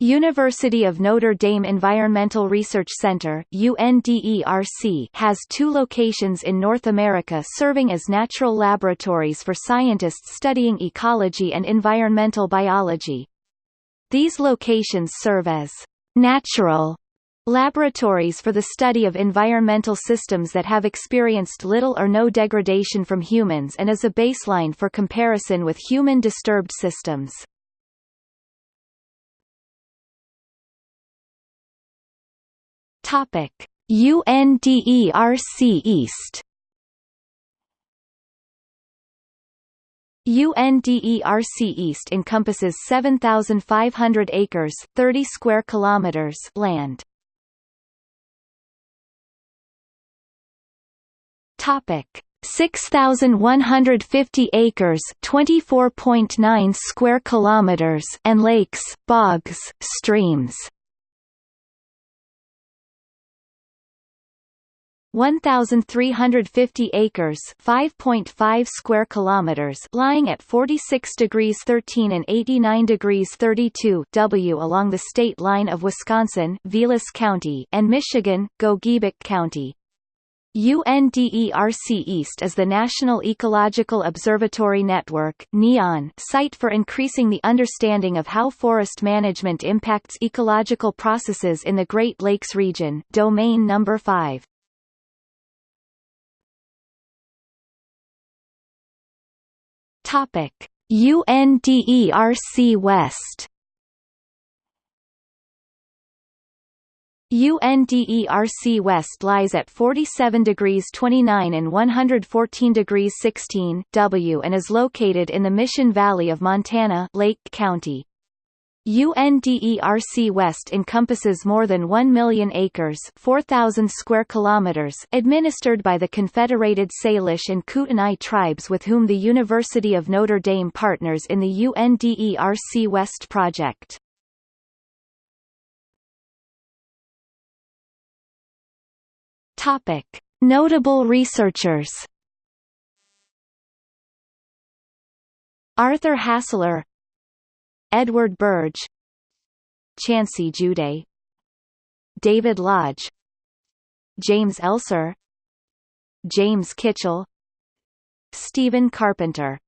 University of Notre Dame Environmental Research Center UNDERC has two locations in North America serving as natural laboratories for scientists studying ecology and environmental biology. These locations serve as natural laboratories for the study of environmental systems that have experienced little or no degradation from humans and as a baseline for comparison with human disturbed systems. Topic: UNDERC East. UNDERC East encompasses 7500 acres, 30 square kilometers land. Topic: 6150 acres, 24.9 square kilometers and lakes, bogs, streams. 1350 acres 5.5 square kilometers lying at 46 degrees 13 and 89 degrees 32 W along the state line of Wisconsin Vilas County and Michigan Gogebic County. UNDERC East is the National Ecological Observatory Network NEON site for increasing the understanding of how forest management impacts ecological processes in the Great Lakes region domain number 5 Topic: UNDERC West. UNDERC West lies at 47 degrees 29 and 114 degrees 16 W and is located in the Mission Valley of Montana Lake County. UNDERC West encompasses more than 1 million acres 4,000 square kilometers administered by the Confederated Salish and Kootenai tribes with whom the University of Notre Dame partners in the UNDERC West project. Topic. Notable researchers Arthur Hasler Edward Birge Chancey Juday David Lodge James Elser James Kitchell Stephen Carpenter